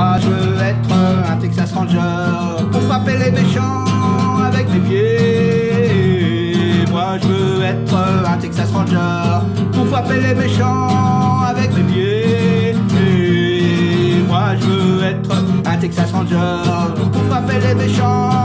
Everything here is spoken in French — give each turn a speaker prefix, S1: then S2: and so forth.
S1: Moi je veux être un Texas Ranger pour frapper les méchants avec mes pieds. Moi je veux être un Texas Ranger pour frapper les méchants avec mes pieds. moi je veux être un Texas Ranger pour frapper les méchants